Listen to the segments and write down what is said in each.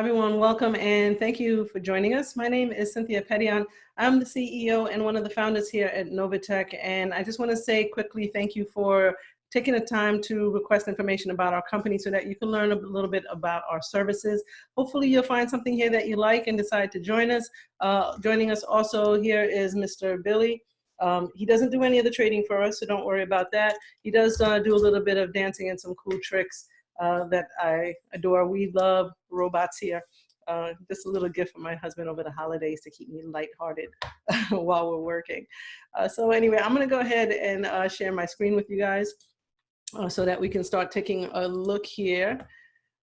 everyone, welcome and thank you for joining us. My name is Cynthia Petion. I'm the CEO and one of the founders here at Novatech. And I just wanna say quickly, thank you for taking the time to request information about our company so that you can learn a little bit about our services. Hopefully you'll find something here that you like and decide to join us. Uh, joining us also here is Mr. Billy. Um, he doesn't do any of the trading for us, so don't worry about that. He does uh, do a little bit of dancing and some cool tricks uh, that I adore. We love robots here. Uh, just a little gift from my husband over the holidays to keep me lighthearted while we're working. Uh, so anyway, I'm gonna go ahead and uh, share my screen with you guys uh, so that we can start taking a look here.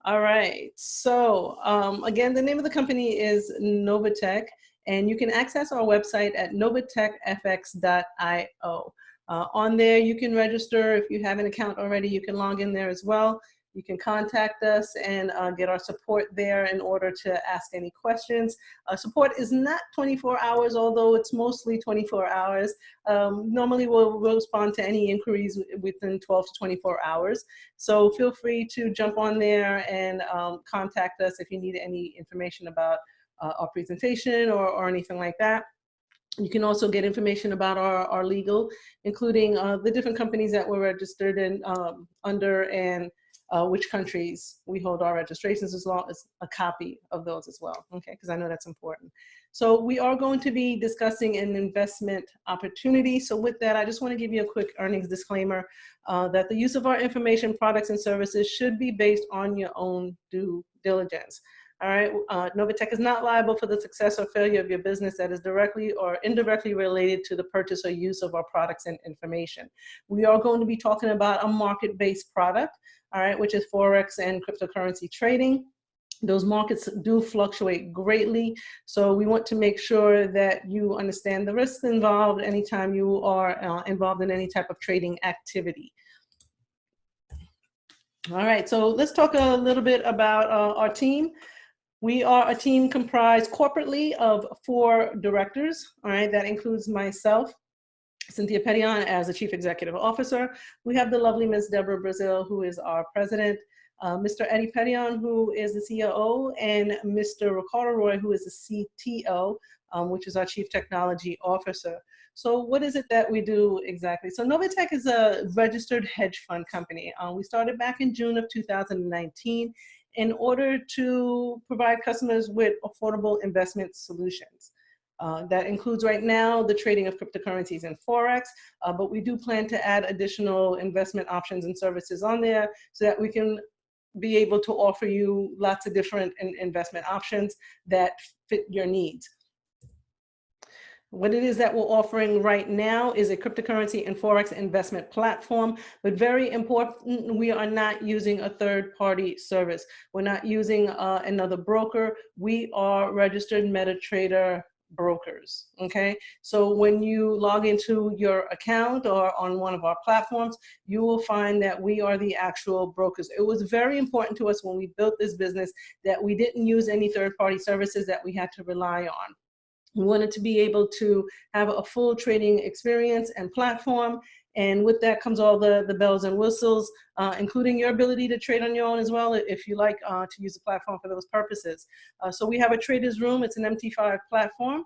All right, so um, again, the name of the company is Novatech, and you can access our website at novatechfx.io. Uh, on there, you can register. If you have an account already, you can log in there as well. You can contact us and uh, get our support there in order to ask any questions. Uh, support is not 24 hours, although it's mostly 24 hours. Um, normally we'll, we'll, respond to any inquiries within 12 to 24 hours. So feel free to jump on there and um, contact us if you need any information about uh, our presentation or, or anything like that. You can also get information about our, our legal, including uh, the different companies that we're registered in um, under and uh, which countries we hold our registrations as well as a copy of those as well, okay, because I know that's important. So we are going to be discussing an investment opportunity. So with that, I just want to give you a quick earnings disclaimer uh, that the use of our information, products, and services should be based on your own due diligence. All right, uh, Novatech is not liable for the success or failure of your business that is directly or indirectly related to the purchase or use of our products and information. We are going to be talking about a market-based product all right, which is Forex and cryptocurrency trading. Those markets do fluctuate greatly. So we want to make sure that you understand the risks involved anytime you are uh, involved in any type of trading activity. All right, so let's talk a little bit about uh, our team. We are a team comprised corporately of four directors, all right, that includes myself, Cynthia Petion as the Chief Executive Officer. We have the lovely Ms. Deborah Brazil, who is our President, uh, Mr. Eddy Petion, who is the CEO, and Mr. Ricardo Roy, who is the CTO, um, which is our Chief Technology Officer. So what is it that we do exactly? So Novatech is a registered hedge fund company. Uh, we started back in June of 2019 in order to provide customers with affordable investment solutions. Uh, that includes right now the trading of cryptocurrencies and Forex, uh, but we do plan to add additional investment options and services on there so that we can be able to offer you lots of different in investment options that fit your needs. What it is that we're offering right now is a cryptocurrency and Forex investment platform, but very important, we are not using a third party service. We're not using uh, another broker. We are registered MetaTrader brokers, okay? So when you log into your account or on one of our platforms, you will find that we are the actual brokers. It was very important to us when we built this business that we didn't use any third-party services that we had to rely on. We wanted to be able to have a full trading experience and platform and with that comes all the, the bells and whistles, uh, including your ability to trade on your own as well, if you like uh, to use the platform for those purposes. Uh, so we have a trader's room, it's an MT5 platform.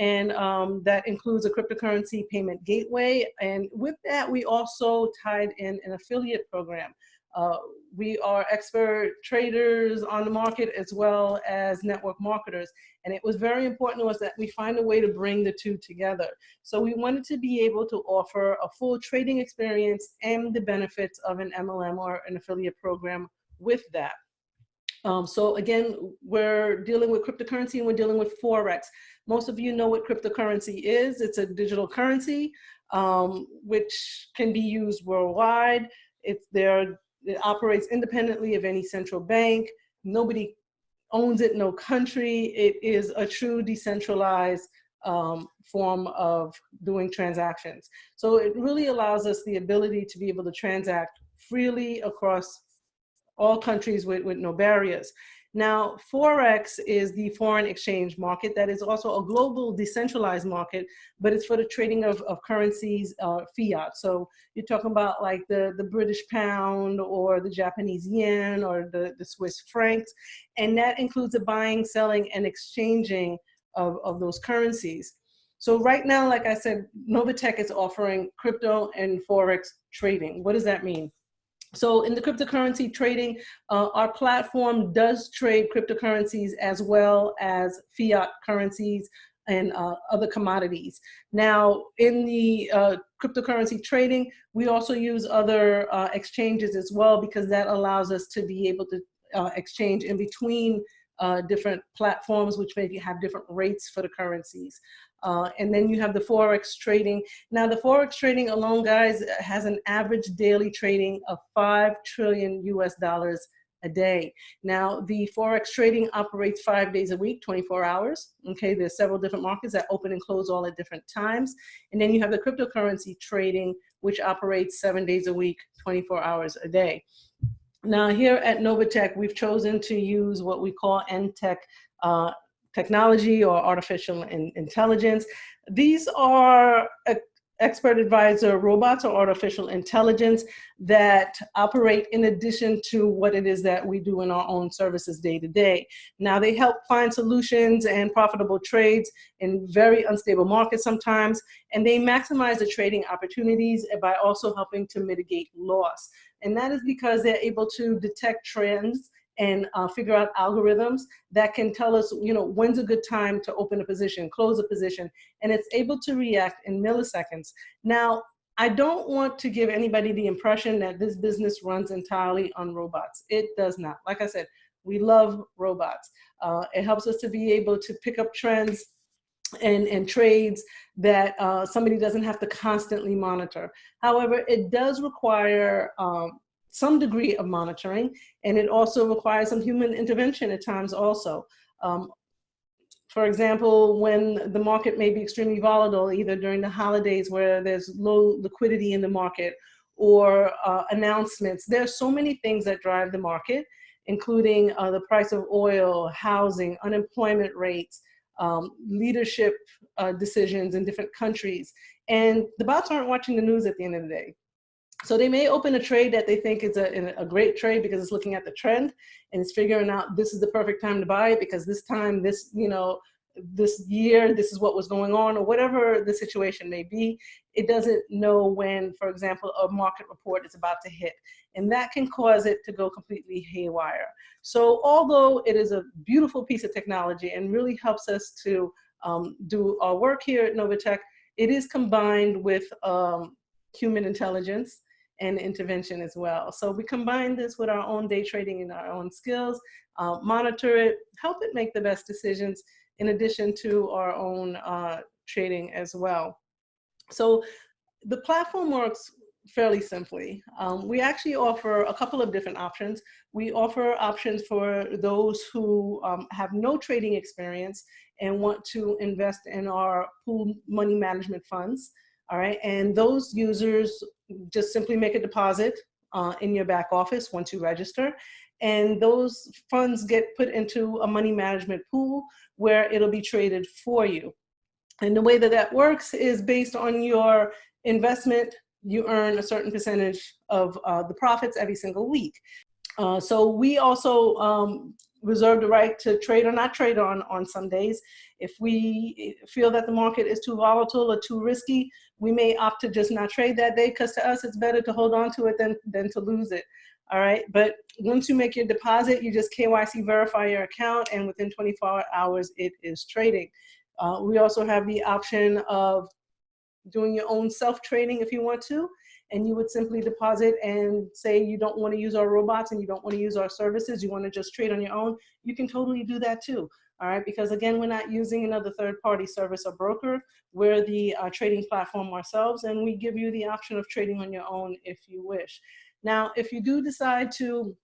And um, that includes a cryptocurrency payment gateway. And with that, we also tied in an affiliate program. Uh, we are expert traders on the market as well as network marketers. And it was very important to us that we find a way to bring the two together. So we wanted to be able to offer a full trading experience and the benefits of an MLM or an affiliate program with that. Um, so again, we're dealing with cryptocurrency and we're dealing with Forex. Most of you know what cryptocurrency is. It's a digital currency um, which can be used worldwide. It's there it operates independently of any central bank. Nobody owns it, no country. It is a true decentralized um, form of doing transactions. So it really allows us the ability to be able to transact freely across all countries with, with no barriers. Now, Forex is the foreign exchange market that is also a global decentralized market, but it's for the trading of, of currencies, uh, fiat. So you're talking about like the, the British pound or the Japanese yen or the, the Swiss francs. And that includes the buying, selling, and exchanging of, of those currencies. So right now, like I said, Novatech is offering crypto and Forex trading. What does that mean? So in the cryptocurrency trading, uh, our platform does trade cryptocurrencies as well as fiat currencies and uh, other commodities. Now, in the uh, cryptocurrency trading, we also use other uh, exchanges as well because that allows us to be able to uh, exchange in between uh, different platforms, which maybe have different rates for the currencies. Uh, and then you have the Forex trading. Now the Forex trading alone, guys, has an average daily trading of 5 trillion US dollars a day. Now the Forex trading operates five days a week, 24 hours. Okay, there's several different markets that open and close all at different times. And then you have the cryptocurrency trading, which operates seven days a week, 24 hours a day. Now here at Novatech, we've chosen to use what we call NTech uh, technology or artificial in intelligence. These are expert advisor robots or artificial intelligence that operate in addition to what it is that we do in our own services day to day. Now they help find solutions and profitable trades in very unstable markets sometimes, and they maximize the trading opportunities by also helping to mitigate loss. And that is because they're able to detect trends and uh, figure out algorithms that can tell us, you know, when's a good time to open a position, close a position, and it's able to react in milliseconds. Now, I don't want to give anybody the impression that this business runs entirely on robots. It does not. Like I said, we love robots. Uh, it helps us to be able to pick up trends and, and trades that uh, somebody doesn't have to constantly monitor. However, it does require um, some degree of monitoring, and it also requires some human intervention at times also. Um, for example, when the market may be extremely volatile, either during the holidays where there's low liquidity in the market or uh, announcements, there's so many things that drive the market, including uh, the price of oil, housing, unemployment rates, um, leadership uh, decisions in different countries. And the bots aren't watching the news at the end of the day. So they may open a trade that they think is a, a great trade because it's looking at the trend and it's figuring out this is the perfect time to buy it because this time, this, you know, this year, this is what was going on or whatever the situation may be. It doesn't know when, for example, a market report is about to hit and that can cause it to go completely haywire. So although it is a beautiful piece of technology and really helps us to um, do our work here at Novatech, it is combined with um, human intelligence and intervention as well. So we combine this with our own day trading and our own skills, uh, monitor it, help it make the best decisions in addition to our own uh, trading as well. So the platform works fairly simply. Um, we actually offer a couple of different options. We offer options for those who um, have no trading experience and want to invest in our pool money management funds. All right, and those users just simply make a deposit uh, in your back office once you register. And those funds get put into a money management pool where it'll be traded for you. And the way that that works is based on your investment, you earn a certain percentage of uh, the profits every single week. Uh, so we also um, reserve the right to trade or not trade on, on some days. If we feel that the market is too volatile or too risky, we may opt to just not trade that day because to us it's better to hold on to it than, than to lose it. All right, but once you make your deposit, you just KYC verify your account and within 24 hours it is trading. Uh, we also have the option of doing your own self-trading if you want to and you would simply deposit and say you don't want to use our robots and you don't want to use our services, you want to just trade on your own, you can totally do that too. All right, because again, we're not using another third party service or broker. We're the uh, trading platform ourselves and we give you the option of trading on your own if you wish. Now, if you do decide to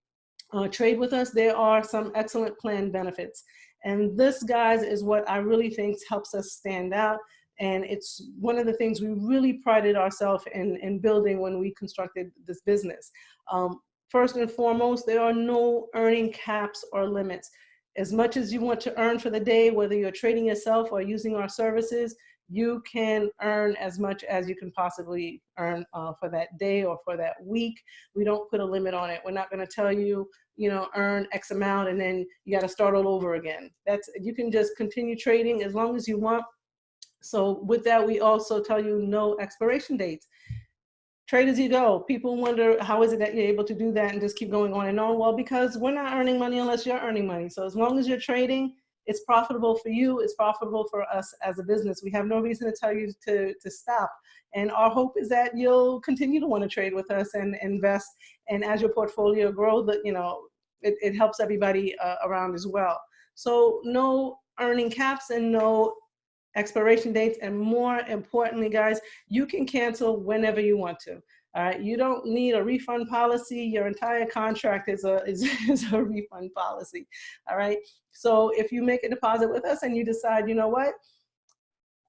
uh, trade with us, there are some excellent plan benefits. And this, guys, is what I really think helps us stand out. And it's one of the things we really prided ourselves in, in building when we constructed this business. Um, first and foremost, there are no earning caps or limits. As much as you want to earn for the day, whether you're trading yourself or using our services, you can earn as much as you can possibly earn uh, for that day or for that week. We don't put a limit on it. We're not going to tell you, you know, earn X amount and then you got to start all over again. That's you can just continue trading as long as you want. So with that, we also tell you no expiration dates. Trade as you go. People wonder how is it that you're able to do that and just keep going on and on? Well, because we're not earning money unless you're earning money. So as long as you're trading, it's profitable for you, it's profitable for us as a business. We have no reason to tell you to, to stop. And our hope is that you'll continue to want to trade with us and invest. And as your portfolio grows, that you know, it, it helps everybody uh, around as well. So no earning caps and no expiration dates. And more importantly, guys, you can cancel whenever you want to. All right, you don't need a refund policy. Your entire contract is a, is, is a refund policy. All right, so if you make a deposit with us and you decide, you know what,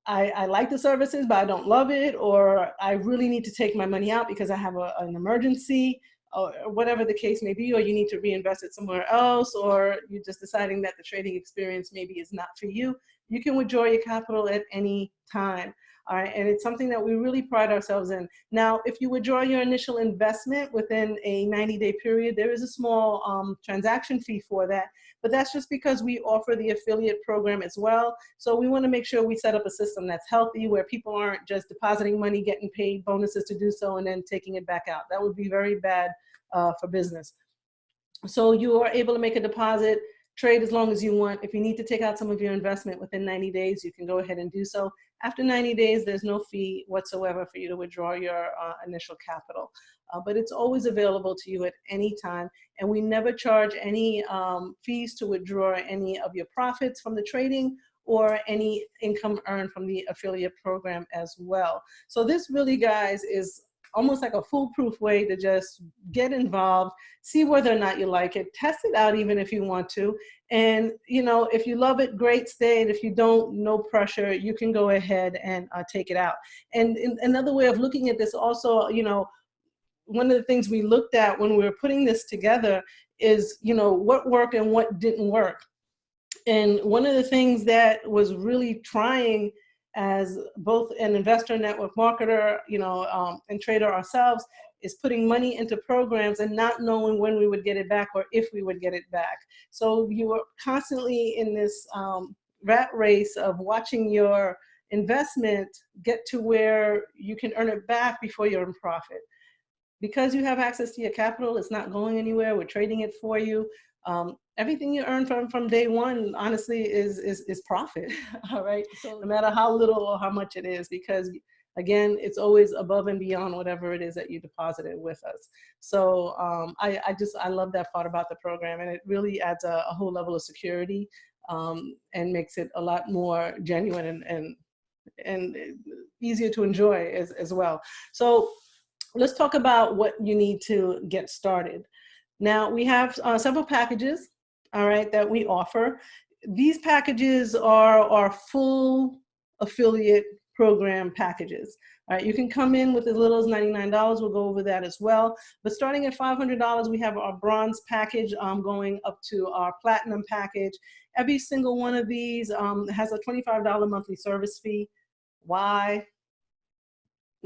I, I like the services, but I don't love it, or I really need to take my money out because I have a, an emergency, or whatever the case may be, or you need to reinvest it somewhere else, or you're just deciding that the trading experience maybe is not for you, you can withdraw your capital at any time. All right, and it's something that we really pride ourselves in. Now, if you withdraw your initial investment within a 90 day period, there is a small um, transaction fee for that, but that's just because we offer the affiliate program as well. So we wanna make sure we set up a system that's healthy where people aren't just depositing money, getting paid bonuses to do so, and then taking it back out. That would be very bad uh, for business. So you are able to make a deposit trade as long as you want. If you need to take out some of your investment within 90 days, you can go ahead and do so. After 90 days, there's no fee whatsoever for you to withdraw your uh, initial capital. Uh, but it's always available to you at any time. And we never charge any um, fees to withdraw any of your profits from the trading or any income earned from the affiliate program as well. So this really, guys, is almost like a foolproof way to just get involved, see whether or not you like it, test it out even if you want to. And, you know, if you love it, great, stay. And if you don't, no pressure, you can go ahead and uh, take it out. And in, another way of looking at this also, you know, one of the things we looked at when we were putting this together is, you know, what worked and what didn't work. And one of the things that was really trying as both an investor network marketer, you know, um, and trader ourselves, is putting money into programs and not knowing when we would get it back or if we would get it back. So you are constantly in this um, rat race of watching your investment get to where you can earn it back before you're in profit. Because you have access to your capital, it's not going anywhere, we're trading it for you. Um, everything you earn from from day one honestly is is, is profit all right? So no matter how little or how much it is because again it's always above and beyond whatever it is that you deposited with us. So um, I, I just i love that part about the program and it really adds a, a whole level of security um, and makes it a lot more genuine and and, and easier to enjoy as, as well. So let's talk about what you need to get started now we have uh, several packages all right, that we offer. These packages are our full affiliate program packages. All right, you can come in with as little as $99. We'll go over that as well. But starting at $500, we have our bronze package um, going up to our platinum package. Every single one of these um, has a $25 monthly service fee. Why?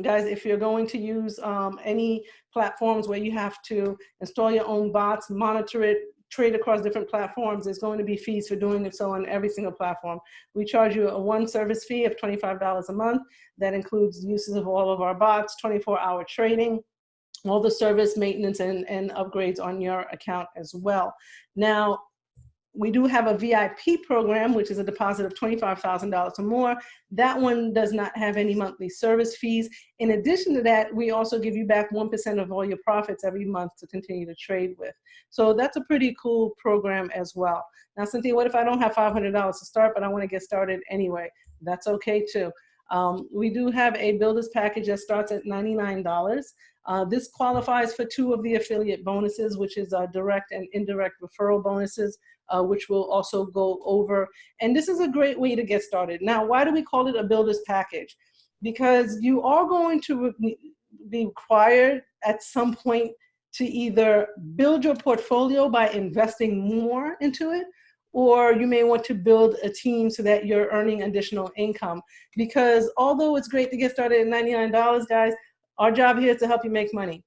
Guys, if you're going to use um, any platforms where you have to install your own bots, monitor it, trade across different platforms, there's going to be fees for doing it so on every single platform. We charge you a one service fee of $25 a month. That includes uses of all of our bots, 24 hour trading, all the service maintenance and, and upgrades on your account as well. Now, we do have a VIP program, which is a deposit of $25,000 or more. That one does not have any monthly service fees. In addition to that, we also give you back 1% of all your profits every month to continue to trade with. So that's a pretty cool program as well. Now, Cynthia, what if I don't have $500 to start, but I wanna get started anyway? That's okay too. Um, we do have a builder's package that starts at $99. Uh, this qualifies for two of the affiliate bonuses, which is uh, direct and indirect referral bonuses, uh, which we'll also go over. And this is a great way to get started. Now, why do we call it a builder's package? Because you are going to be required at some point to either build your portfolio by investing more into it, or you may want to build a team so that you're earning additional income. Because although it's great to get started at $99, guys, our job here is to help you make money.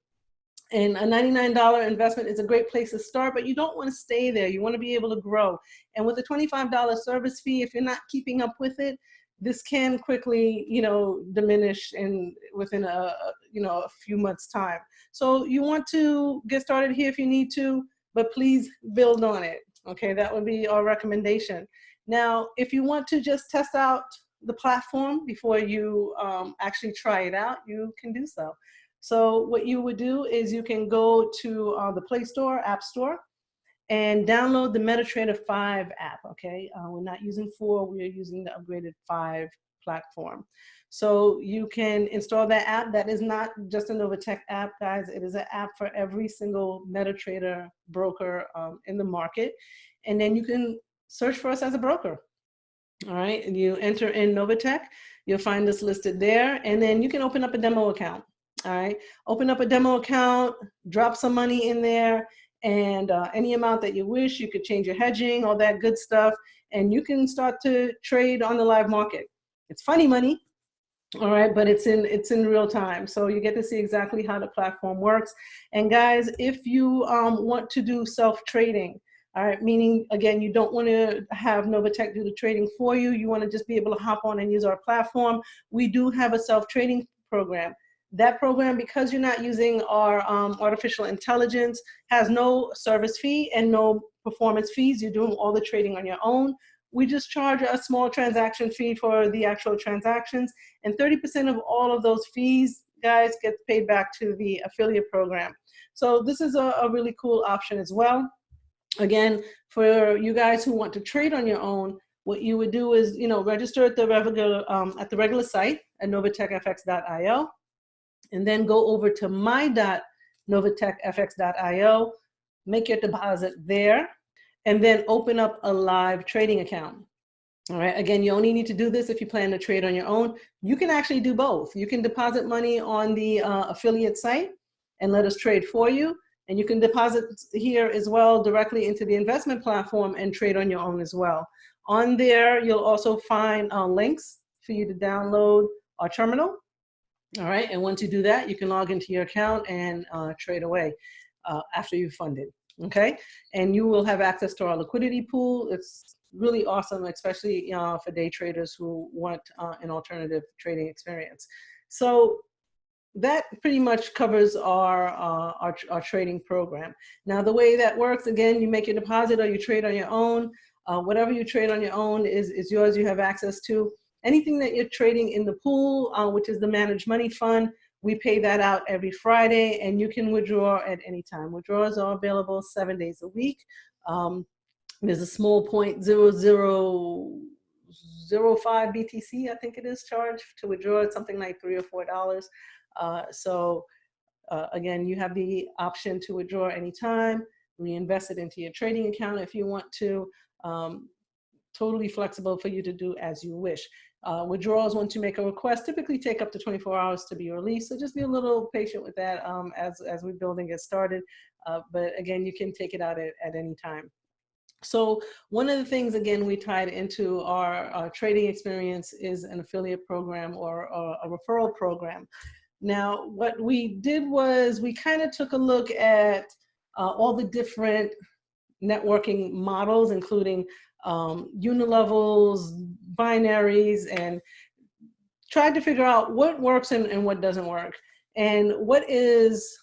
And a $99 investment is a great place to start, but you don't want to stay there. You want to be able to grow. And with a $25 service fee, if you're not keeping up with it, this can quickly, you know, diminish in within a, you know, a few months time. So you want to get started here if you need to, but please build on it. Okay, that would be our recommendation. Now, if you want to just test out the platform before you um, actually try it out, you can do so. So what you would do is you can go to uh, the Play Store, App Store, and download the MetaTrader 5 app, okay? Uh, we're not using 4, we're using the upgraded 5 platform. So you can install that app. That is not just a Novatech app, guys. It is an app for every single MetaTrader broker um, in the market. And then you can search for us as a broker. All right, and you enter in Novatech, you'll find us listed there, and then you can open up a demo account. All right, open up a demo account, drop some money in there, and uh, any amount that you wish. You could change your hedging, all that good stuff, and you can start to trade on the live market. It's funny money, all right, but it's in it's in real time, so you get to see exactly how the platform works. And guys, if you um, want to do self trading, all right, meaning again, you don't want to have Novatech do the trading for you. You want to just be able to hop on and use our platform. We do have a self trading program. That program, because you're not using our um, artificial intelligence, has no service fee and no performance fees. You're doing all the trading on your own. We just charge a small transaction fee for the actual transactions, and 30% of all of those fees, guys, get paid back to the affiliate program. So this is a, a really cool option as well. Again, for you guys who want to trade on your own, what you would do is, you know, register at the regular um, at the regular site at novatechfx.io and then go over to my.novatechfx.io, make your deposit there, and then open up a live trading account. All right, again, you only need to do this if you plan to trade on your own. You can actually do both. You can deposit money on the uh, affiliate site and let us trade for you. And you can deposit here as well directly into the investment platform and trade on your own as well. On there, you'll also find uh, links for you to download our terminal all right, and once you do that, you can log into your account and uh, trade away uh, after you've funded, okay? And you will have access to our liquidity pool. It's really awesome, especially uh, for day traders who want uh, an alternative trading experience. So that pretty much covers our, uh, our, our, trading program. Now the way that works, again, you make your deposit or you trade on your own. Uh, whatever you trade on your own is, is yours, you have access to. Anything that you're trading in the pool, uh, which is the managed money fund, we pay that out every Friday and you can withdraw at any time. Withdrawals are available seven days a week. Um, there's a small point zero zero zero five BTC, I think it is charged to withdraw. Something like three or four dollars. Uh, so uh, again, you have the option to withdraw anytime, reinvest it into your trading account if you want to. Um, totally flexible for you to do as you wish. Uh, withdrawals, once you make a request, typically take up to 24 hours to be released. So just be a little patient with that um, as, as we're building it started. Uh, but again, you can take it out at, at any time. So one of the things, again, we tied into our, our trading experience is an affiliate program or, or a referral program. Now, what we did was we kind of took a look at uh, all the different networking models, including um, unilevels, binaries, and tried to figure out what works and, and what doesn't work. And what is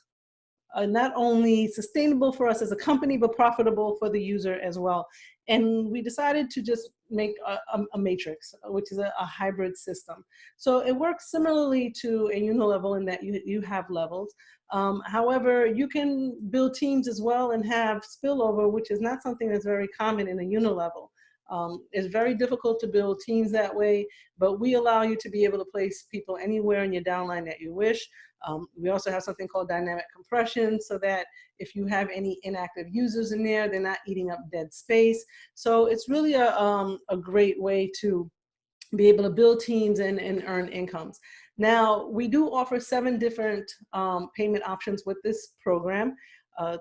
uh, not only sustainable for us as a company, but profitable for the user as well. And we decided to just make a, a, a matrix, which is a, a, hybrid system. So it works similarly to a unilevel in that you, you have levels. Um, however, you can build teams as well and have spillover, which is not something that's very common in a unilevel. Um, it's very difficult to build teams that way, but we allow you to be able to place people anywhere in your downline that you wish. Um, we also have something called dynamic compression so that if you have any inactive users in there, they're not eating up dead space. So it's really a, um, a great way to be able to build teams and, and earn incomes. Now, we do offer seven different um, payment options with this program. Uh,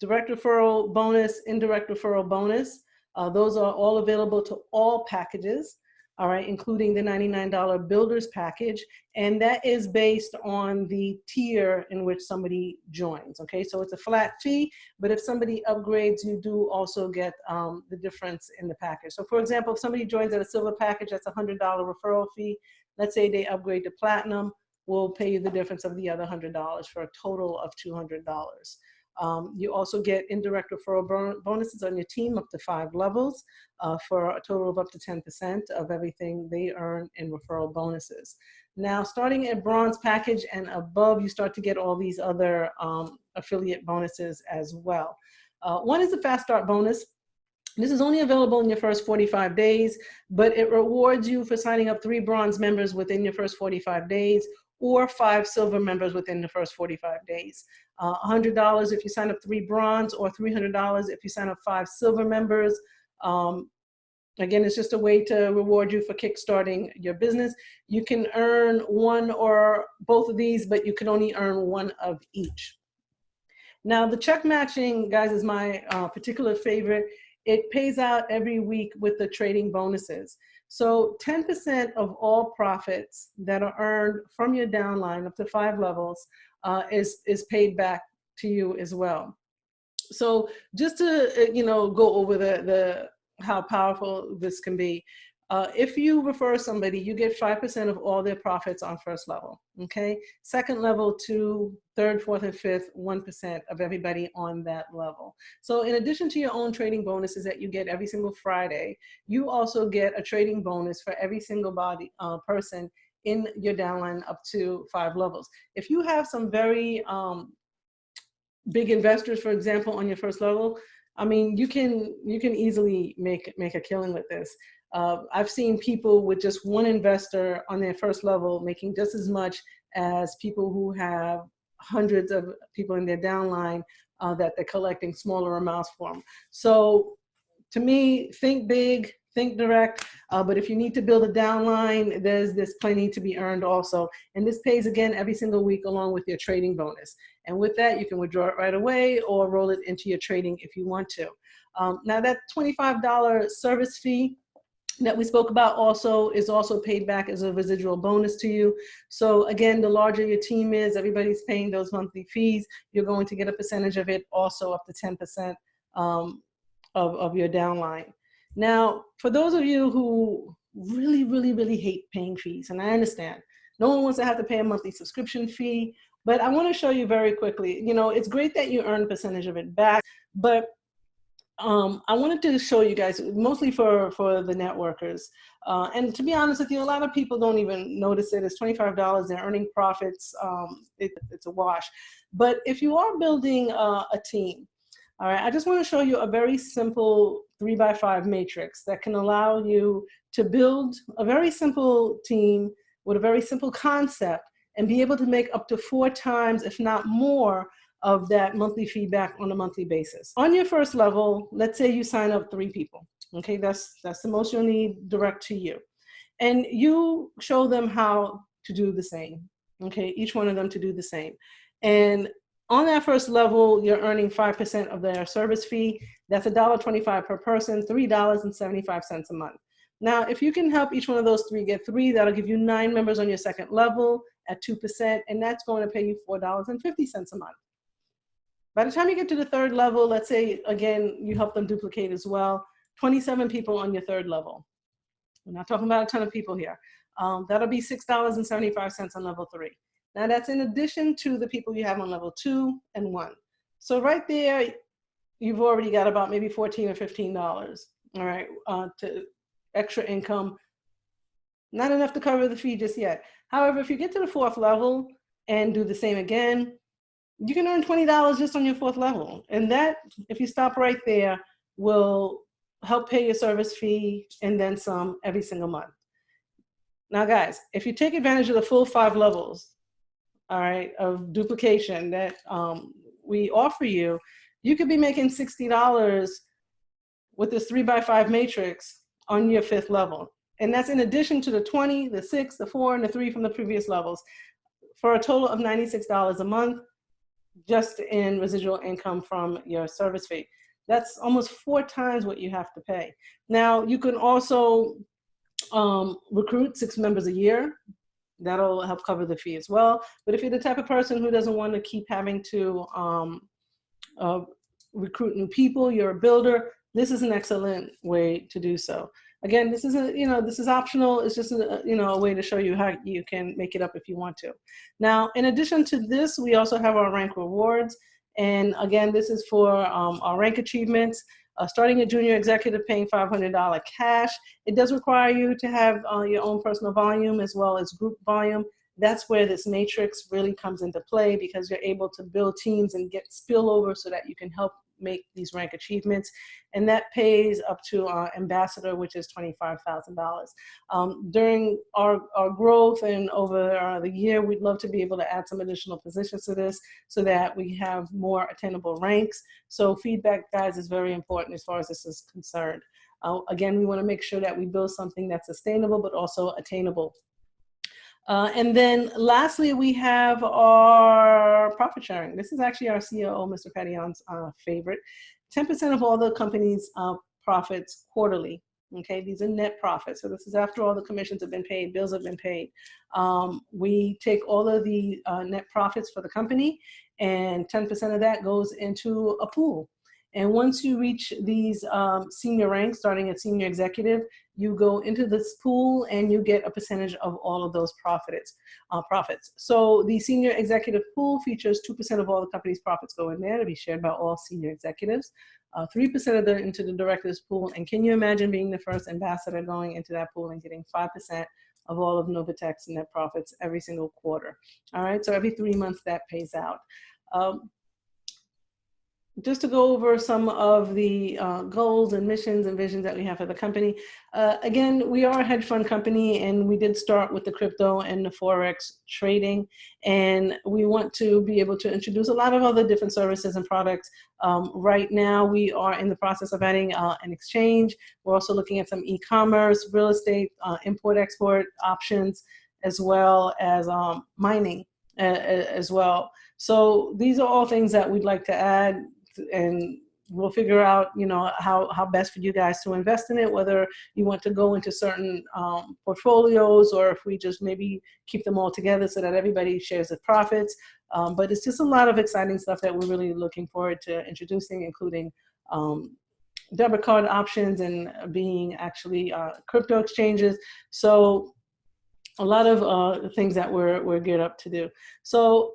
direct referral bonus, indirect referral bonus. Uh, those are all available to all packages all right, including the $99 builders package. And that is based on the tier in which somebody joins, okay? So it's a flat fee, but if somebody upgrades, you do also get um, the difference in the package. So for example, if somebody joins at a silver package, that's a $100 referral fee. Let's say they upgrade to platinum, we'll pay you the difference of the other $100 for a total of $200. Um, you also get indirect referral bonuses on your team up to five levels uh, for a total of up to 10% of everything they earn in referral bonuses. Now, starting at bronze package and above, you start to get all these other um, affiliate bonuses as well. Uh, one is the fast start bonus. This is only available in your first 45 days, but it rewards you for signing up three bronze members within your first 45 days or five silver members within the first 45 days. Uh, $100 if you sign up three bronze or $300 if you sign up five silver members. Um, again, it's just a way to reward you for kickstarting your business. You can earn one or both of these, but you can only earn one of each. Now the check matching, guys, is my uh, particular favorite. It pays out every week with the trading bonuses. So 10% of all profits that are earned from your downline up to five levels uh, is, is paid back to you as well. So just to, uh, you know, go over the, the how powerful this can be. Uh, if you refer somebody, you get 5% of all their profits on first level, okay? Second level, to third, fourth, and fifth, 1% of everybody on that level. So in addition to your own trading bonuses that you get every single Friday, you also get a trading bonus for every single body uh, person in your downline up to five levels. If you have some very um, big investors, for example, on your first level, I mean, you can you can easily make make a killing with this. Uh, I've seen people with just one investor on their first level making just as much as people who have hundreds of people in their downline uh, that they're collecting smaller amounts from. So to me, think big, think direct, uh, but if you need to build a downline, there's, there's plenty to be earned also. And this pays again every single week along with your trading bonus. And with that, you can withdraw it right away or roll it into your trading if you want to. Um, now that $25 service fee, that we spoke about also is also paid back as a residual bonus to you. So again, the larger your team is, everybody's paying those monthly fees, you're going to get a percentage of it also up to 10% um, of, of your downline. Now, for those of you who really, really, really hate paying fees, and I understand, no one wants to have to pay a monthly subscription fee, but I wanna show you very quickly, you know, it's great that you earn a percentage of it back, but um, I wanted to show you guys, mostly for, for the networkers. Uh, and to be honest with you, a lot of people don't even notice it. It's $25, they're earning profits, um, it, it's a wash. But if you are building uh, a team, all right, I just wanna show you a very simple three by five matrix that can allow you to build a very simple team with a very simple concept and be able to make up to four times, if not more, of that monthly feedback on a monthly basis. On your first level, let's say you sign up three people. Okay, that's, that's the most you'll need direct to you. And you show them how to do the same. Okay, each one of them to do the same. And on that first level, you're earning 5% of their service fee. That's $1.25 per person, $3.75 a month. Now, if you can help each one of those three get three, that'll give you nine members on your second level at 2%, and that's going to pay you $4.50 a month. By the time you get to the third level, let's say, again, you help them duplicate as well, 27 people on your third level. We're not talking about a ton of people here. Um, that'll be $6.75 on level three. Now that's in addition to the people you have on level two and one. So right there, you've already got about maybe 14 or $15, all right, uh, to extra income. Not enough to cover the fee just yet. However, if you get to the fourth level and do the same again, you can earn $20 just on your fourth level. And that, if you stop right there, will help pay your service fee and then some every single month. Now guys, if you take advantage of the full five levels, all right, of duplication that um, we offer you, you could be making $60 with this three by five matrix on your fifth level. and that's in addition to the 20, the six, the four, and the three from the previous levels, for a total of $96 a month, just in residual income from your service fee. That's almost four times what you have to pay. Now, you can also um, recruit six members a year. That'll help cover the fee as well. But if you're the type of person who doesn't want to keep having to um, uh, recruit new people, you're a builder, this is an excellent way to do so. Again, this isn't, you know, this is optional. It's just, a, you know, a way to show you how you can make it up if you want to. Now, in addition to this, we also have our rank rewards. And again, this is for um, our rank achievements. Uh, starting a junior executive paying $500 cash. It does require you to have uh, your own personal volume as well as group volume. That's where this matrix really comes into play because you're able to build teams and get spillover so that you can help make these rank achievements. And that pays up to our ambassador, which is $25,000. Um, during our, our growth and over uh, the year, we'd love to be able to add some additional positions to this so that we have more attainable ranks. So feedback, guys, is very important as far as this is concerned. Uh, again, we wanna make sure that we build something that's sustainable, but also attainable uh, and then lastly, we have our profit sharing. This is actually our CEO, Mr. Petion's uh, favorite. 10% of all the company's uh, profits quarterly. Okay, these are net profits. So this is after all the commissions have been paid, bills have been paid. Um, we take all of the uh, net profits for the company and 10% of that goes into a pool. And once you reach these um, senior ranks, starting at senior executive, you go into this pool and you get a percentage of all of those profits. Uh, profits. So the senior executive pool features 2% of all the company's profits go in there to be shared by all senior executives. 3% uh, of the into the director's pool. And can you imagine being the first ambassador going into that pool and getting 5% of all of Novatech's net profits every single quarter? All right, so every three months that pays out. Um, just to go over some of the uh, goals and missions and visions that we have for the company. Uh, again, we are a hedge fund company and we did start with the crypto and the Forex trading. And we want to be able to introduce a lot of other different services and products. Um, right now, we are in the process of adding uh, an exchange. We're also looking at some e-commerce, real estate, uh, import-export options, as well as um, mining uh, as well. So these are all things that we'd like to add and we'll figure out, you know, how, how best for you guys to invest in it, whether you want to go into certain um, portfolios or if we just maybe keep them all together so that everybody shares the profits. Um, but it's just a lot of exciting stuff that we're really looking forward to introducing, including um, debit card options and being actually uh, crypto exchanges. So a lot of uh, things that we're, we're geared up to do. So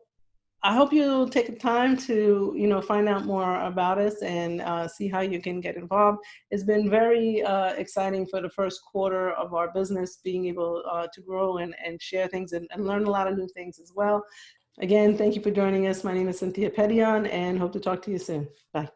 I hope you'll take the time to, you know, find out more about us and uh, see how you can get involved. It's been very uh, exciting for the first quarter of our business, being able uh, to grow and, and share things and, and, learn a lot of new things as well. Again, thank you for joining us. My name is Cynthia Petion and hope to talk to you soon. Bye.